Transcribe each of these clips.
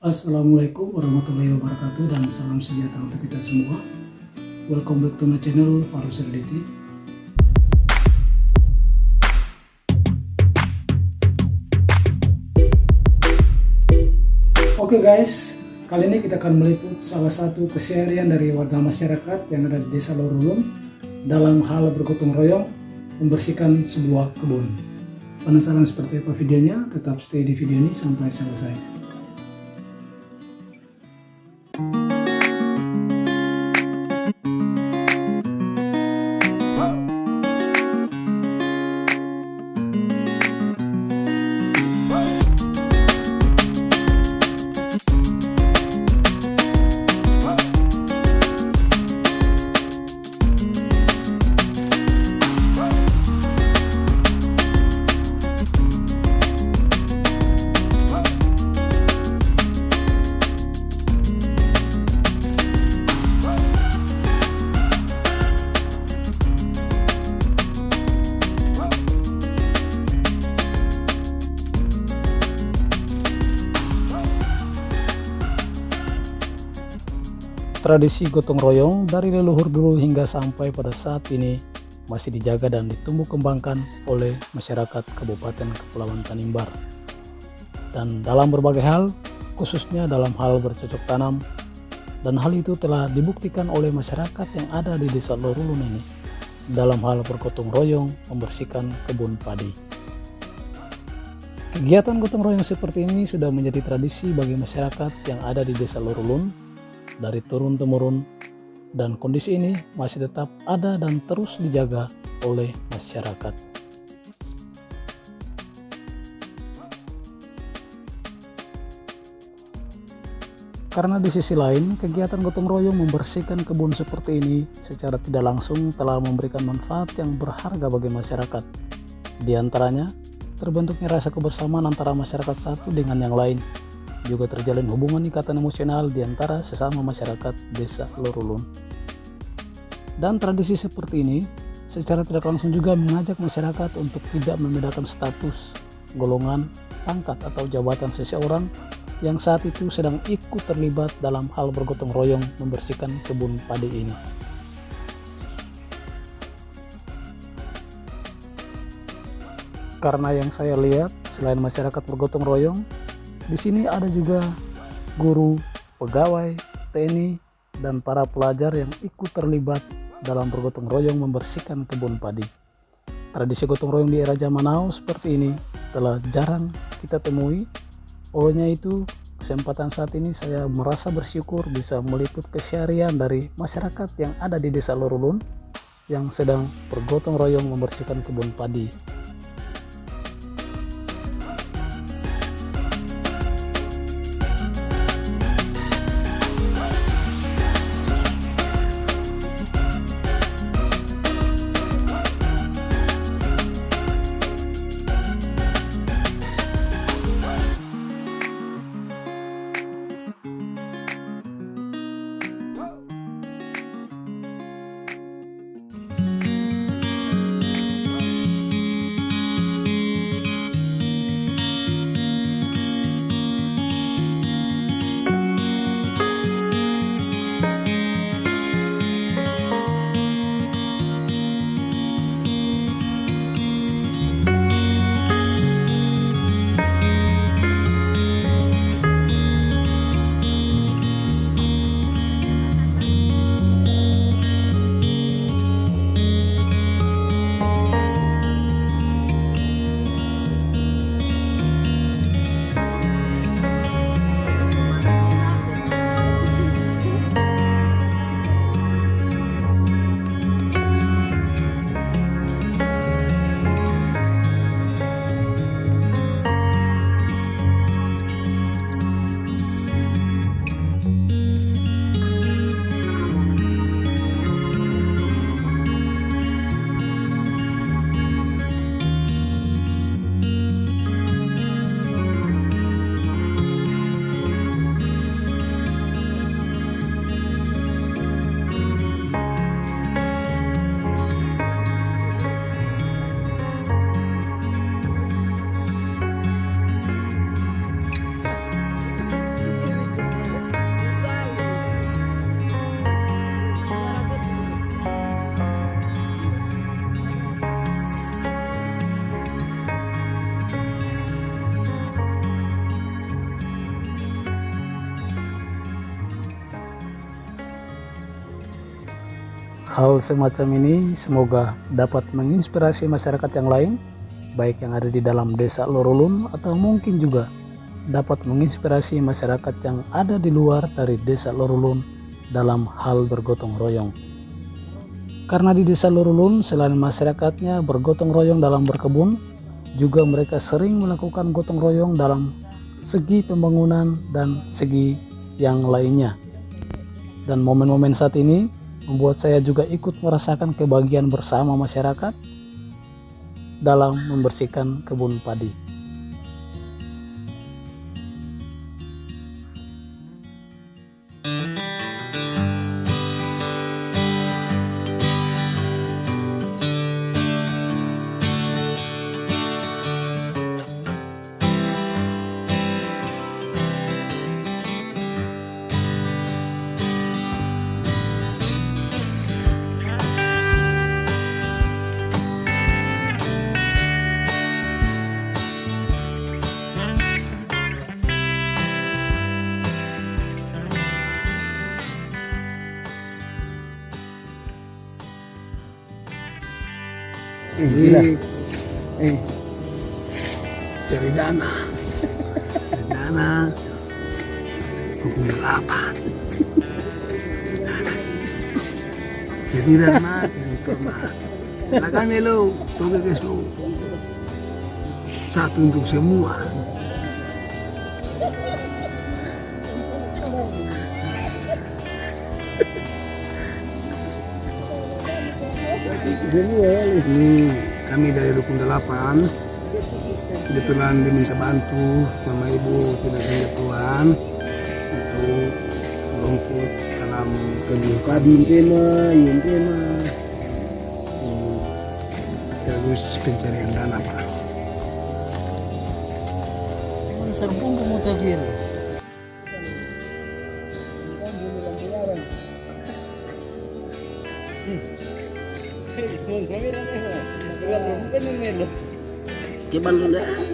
Assalamualaikum warahmatullahi wabarakatuh dan salam sejahtera untuk kita semua Welcome back to my channel Farus Reality Oke okay guys, kali ini kita akan meliput salah satu keseharian dari warga masyarakat yang ada di desa Lorulun dalam hal bergotong royong membersihkan sebuah kebun. Penasaran seperti apa videonya? Tetap stay di video ini sampai selesai. Tradisi gotong royong dari leluhur dulu hingga sampai pada saat ini masih dijaga dan ditumbuh kembangkan oleh masyarakat Kabupaten Kepulauan Tanimbar. Dan dalam berbagai hal, khususnya dalam hal bercocok tanam, dan hal itu telah dibuktikan oleh masyarakat yang ada di desa Lorulun ini dalam hal bergotong royong membersihkan kebun padi. Kegiatan gotong royong seperti ini sudah menjadi tradisi bagi masyarakat yang ada di desa Lorulun dari turun-temurun dan kondisi ini masih tetap ada dan terus dijaga oleh masyarakat. Karena di sisi lain, kegiatan gotong royong membersihkan kebun seperti ini secara tidak langsung telah memberikan manfaat yang berharga bagi masyarakat. Di antaranya, terbentuknya rasa kebersamaan antara masyarakat satu dengan yang lain, juga terjalin hubungan ikatan emosional di antara sesama masyarakat desa Lorulun. Dan tradisi seperti ini secara tidak langsung juga mengajak masyarakat untuk tidak membedakan status, golongan, pangkat atau jabatan seseorang yang saat itu sedang ikut terlibat dalam hal bergotong royong membersihkan kebun padi ini. Karena yang saya lihat, selain masyarakat bergotong royong, di sini ada juga guru, pegawai, TNI, dan para pelajar yang ikut terlibat dalam bergotong royong membersihkan kebun padi. Tradisi gotong royong di era zaman now seperti ini telah jarang kita temui. Olehnya itu, kesempatan saat ini saya merasa bersyukur bisa meliput keseharian dari masyarakat yang ada di desa Lorulun yang sedang bergotong royong membersihkan kebun padi Hal semacam ini semoga dapat menginspirasi masyarakat yang lain, baik yang ada di dalam desa Lorulun atau mungkin juga dapat menginspirasi masyarakat yang ada di luar dari desa Lorulun dalam hal bergotong royong. Karena di desa Lorulun selain masyarakatnya bergotong royong dalam berkebun, juga mereka sering melakukan gotong royong dalam segi pembangunan dan segi yang lainnya. Dan momen-momen saat ini membuat saya juga ikut merasakan kebahagiaan bersama masyarakat dalam membersihkan kebun padi. Ini eh. Cari dana dana hukum delapan jadi dana itu mah lah kami lo tuh guys lo satu untuk semua Ini kami dari Rukun 8 kebetulan diminta bantu sama ibu tidak punya tuan untuk rumput dalam kebun padi tema yang tema terus pencarian dana pak. Serpong kemudian Lu dah?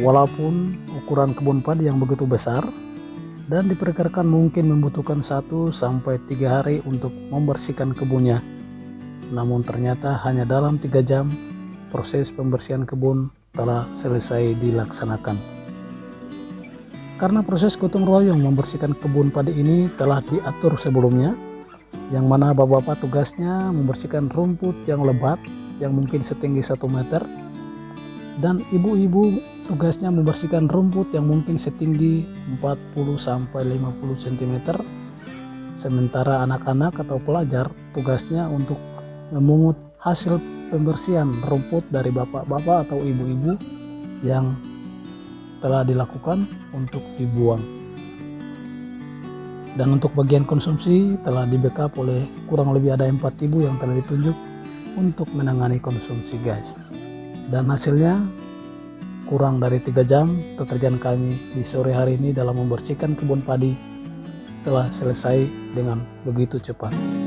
Walaupun ukuran kebun padi yang begitu besar dan diperkirakan mungkin membutuhkan 1 sampai 3 hari untuk membersihkan kebunnya. Namun ternyata hanya dalam 3 jam proses pembersihan kebun telah selesai dilaksanakan. Karena proses gotong royong membersihkan kebun padi ini telah diatur sebelumnya, yang mana bapak-bapak tugasnya membersihkan rumput yang lebat yang mungkin setinggi 1 meter dan ibu-ibu tugasnya membersihkan rumput yang mungkin setinggi 40 sampai 50 cm sementara anak-anak atau pelajar tugasnya untuk memungut hasil pembersihan rumput dari bapak-bapak atau ibu-ibu yang telah dilakukan untuk dibuang. Dan untuk bagian konsumsi telah di backup oleh kurang lebih ada 4 ibu yang telah ditunjuk untuk menangani konsumsi guys dan hasilnya kurang dari tiga jam pekerjaan kami di sore hari ini dalam membersihkan kebun padi telah selesai dengan begitu cepat.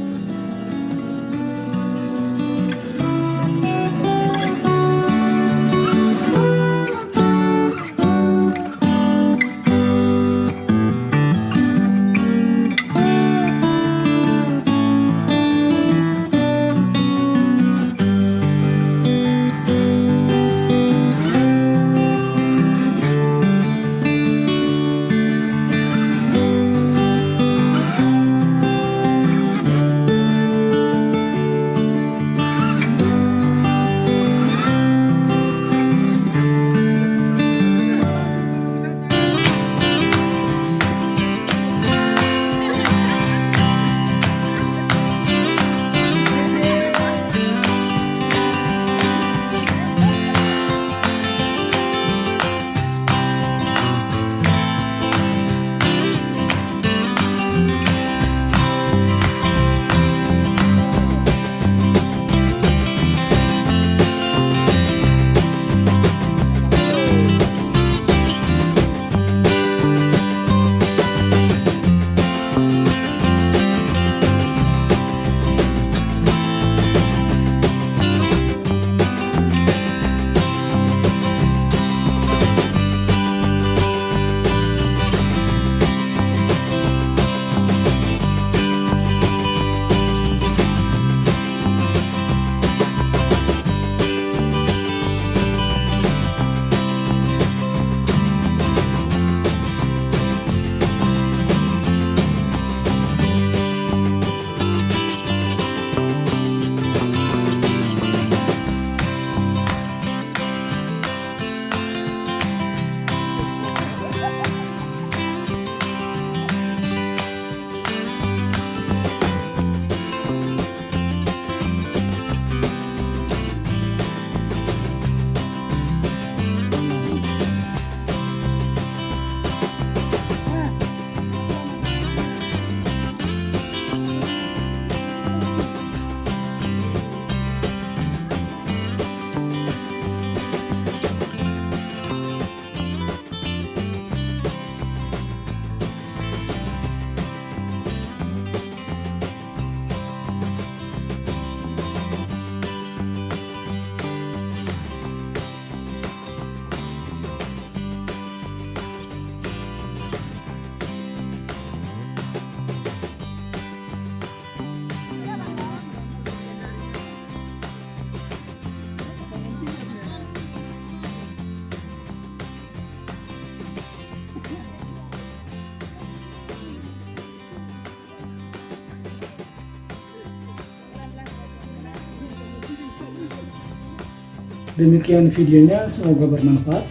Demikian videonya, semoga bermanfaat.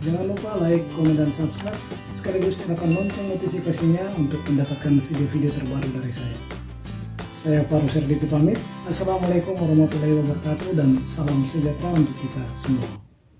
Jangan lupa like, komen, dan subscribe. Sekaligus nyalakan lonceng notifikasinya untuk mendapatkan video-video terbaru dari saya. Saya Faru Serditi pamit. Assalamualaikum warahmatullahi wabarakatuh dan salam sejahtera untuk kita semua.